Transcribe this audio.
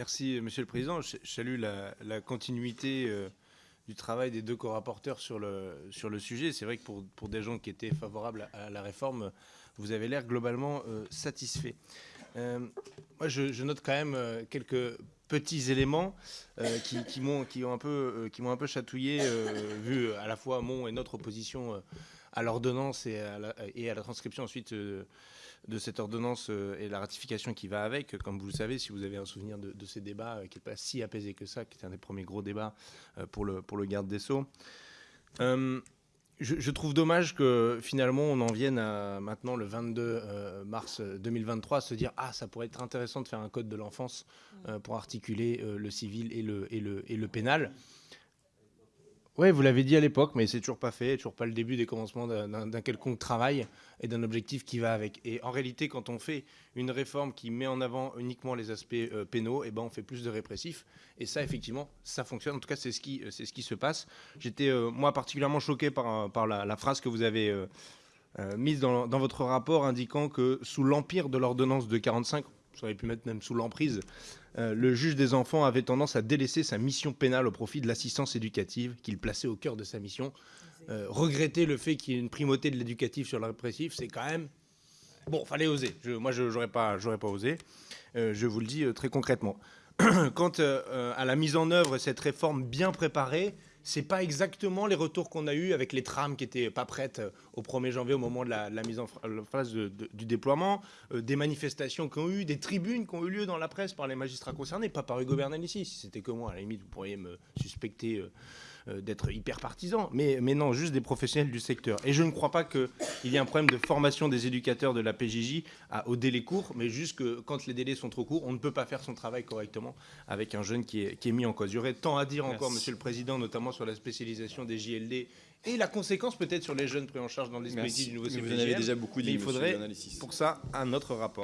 Merci, Monsieur le Président. Je salue la, continuité euh, du travail des deux co-rapporteurs sur le, sujet. C'est vrai que pour, pour, des gens qui étaient favorables à, la réforme, vous avez l'air globalement euh, satisfait. Euh, moi, je, note quand même quelques petits éléments qui, qui m'ont un, peu, qui chatouillé, vu à la fois mon et notre opposition à l'ordonnance et, à la transcription ensuite de cette ordonnance euh, et la ratification qui va avec. Comme vous le savez, si vous avez un souvenir de, ces débats, euh, qui n'est pas si apaisé que ça, qui était un des premiers gros débats euh, pour le garde des Sceaux. Je, trouve dommage que finalement on en vienne à maintenant le 22 mars 2023 à se dire ah ça pourrait être intéressant de faire un code de l'enfance pour articuler le civil et le, et le, et le pénal. Oui, vous l'avez dit à l'époque, mais c'est toujours pas fait, toujours pas le début des commencements d'un quelconque travail et d'un objectif qui va avec. Et en réalité, quand on fait une réforme qui met en avant uniquement les aspects euh, pénaux, et eh ben on fait plus de répressifs. Et ça, effectivement, ça fonctionne. En tout cas, c'est ce qui, c'est ce qui se passe. J'étais euh, moi particulièrement choqué par, par la, phrase que vous avez euh, mise dans, dans, votre rapport, indiquant que sous l'empire de l'ordonnance de 45, ça aurait pu mettre même sous l'emprise, euh, le juge des enfants avait tendance à délaisser sa mission pénale au profit de l'assistance éducative qu'il plaçait au cœur de sa mission. Euh, regretter le fait qu'il y ait une primauté de l'éducatif sur le répressif, c'est quand même... Bon, fallait oser. moi, je n'aurais pas, pas osé. Euh, je vous le dis très concrètement. Quant à la mise en œuvre de cette réforme bien préparée, c'est pas exactement les retours qu'on a eus avec les trames qui étaient pas prêtes euh, au 1er janvier au moment de la, mise en phase du déploiement, euh, des manifestations qui ont eu, des tribunes qui ont eu lieu dans la presse par les magistrats concernés, pas par Hugo Bernal ici. Si c'était que moi, à la limite, vous pourriez me suspecter euh, euh, d'être hyper partisan, mais, mais non, juste des professionnels du secteur. Et je ne crois pas qu'il y ait un problème de formation des éducateurs de la PJJ à, au délai court, mais juste que quand les délais sont trop courts, on ne peut pas faire son travail correctement avec un jeune qui est, qui est mis en cause. Il y aurait tant à dire encore, Monsieur le Président, notamment sur la spécialisation des JLD et la conséquence peut-être sur les jeunes pris en charge dans le dispositif du nouveau CPJL. Vous en avez déjà beaucoup dit, il faudrait pour ça un autre rapport.